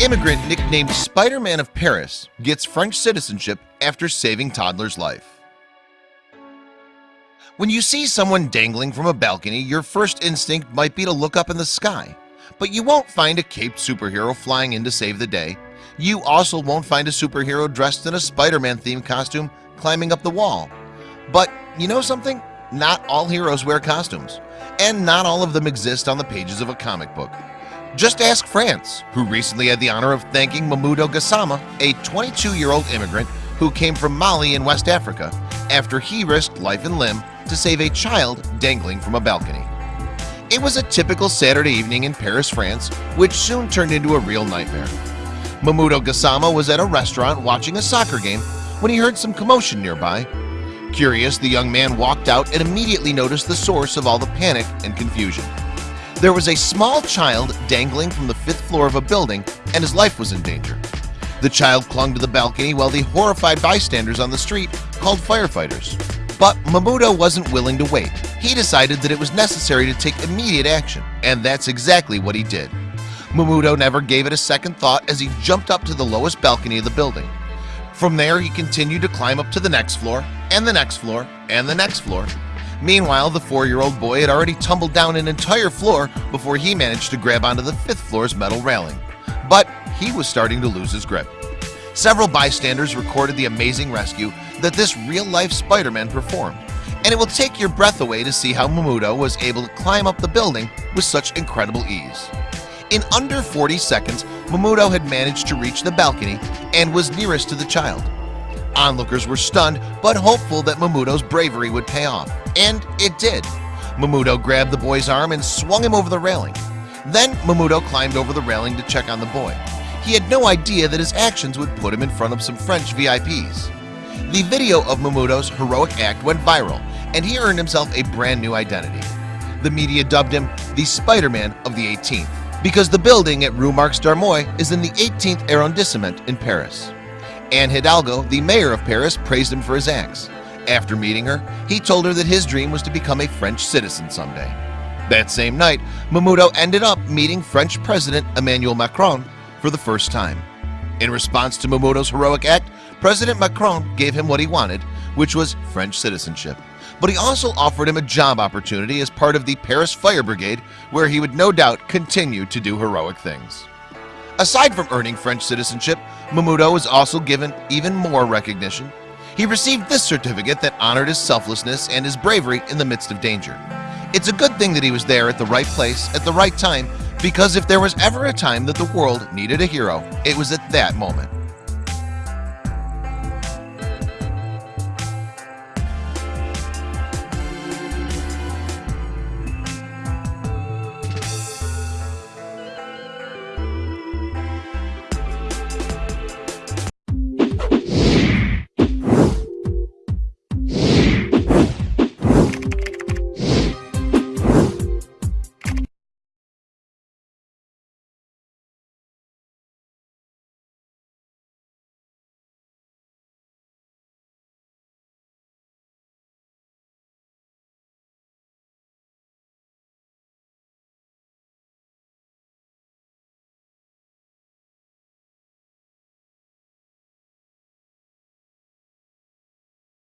immigrant nicknamed Spider-Man of Paris gets French citizenship after saving toddler's life. When you see someone dangling from a balcony your first instinct might be to look up in the sky. But you won't find a caped superhero flying in to save the day. You also won't find a superhero dressed in a Spider-Man themed costume climbing up the wall. But you know something? Not all heroes wear costumes. And not all of them exist on the pages of a comic book just ask France who recently had the honor of thanking Mamoudou Gassama a 22-year-old immigrant who came from Mali in West Africa after he risked life and limb to save a child dangling from a balcony. It was a typical Saturday evening in Paris, France which soon turned into a real nightmare. Mamoudou Gassama was at a restaurant watching a soccer game when he heard some commotion nearby. Curious the young man walked out and immediately noticed the source of all the panic and confusion there was a small child dangling from the fifth floor of a building and his life was in danger. The child clung to the balcony while the horrified bystanders on the street called firefighters. But Mamoudou wasn't willing to wait. He decided that it was necessary to take immediate action and that's exactly what he did. Mamoudou never gave it a second thought as he jumped up to the lowest balcony of the building. From there he continued to climb up to the next floor and the next floor and the next floor Meanwhile, the four-year-old boy had already tumbled down an entire floor before he managed to grab onto the fifth floor's metal railing. But he was starting to lose his grip. Several bystanders recorded the amazing rescue that this real-life Spider-Man performed. And it will take your breath away to see how Mamoudou was able to climb up the building with such incredible ease. In under 40 seconds, Mamoudou had managed to reach the balcony and was nearest to the child. Onlookers were stunned but hopeful that Mamoudou's bravery would pay off and it did. Mamoudou grabbed the boy's arm and swung him over the railing. Then Mamoudou climbed over the railing to check on the boy. He had no idea that his actions would put him in front of some French VIPs The video of Mamoudou's heroic act went viral and he earned himself a brand new identity. The media dubbed him the Spider-Man of the 18th because the building at Rue Marx Dormoy is in the 18th arrondissement in Paris. Anne Hidalgo, the mayor of Paris, praised him for his acts. After meeting her, he told her that his dream was to become a French citizen someday. That same night, Mamoudou ended up meeting French President Emmanuel Macron for the first time. In response to Mamoudou's heroic act, President Macron gave him what he wanted, which was French citizenship. But he also offered him a job opportunity as part of the Paris Fire Brigade, where he would no doubt continue to do heroic things. Aside from earning French citizenship, Mamoudou was also given even more recognition. He received this certificate that honored his selflessness and his bravery in the midst of danger. It's a good thing that he was there at the right place at the right time because if there was ever a time that the world needed a hero, it was at that moment.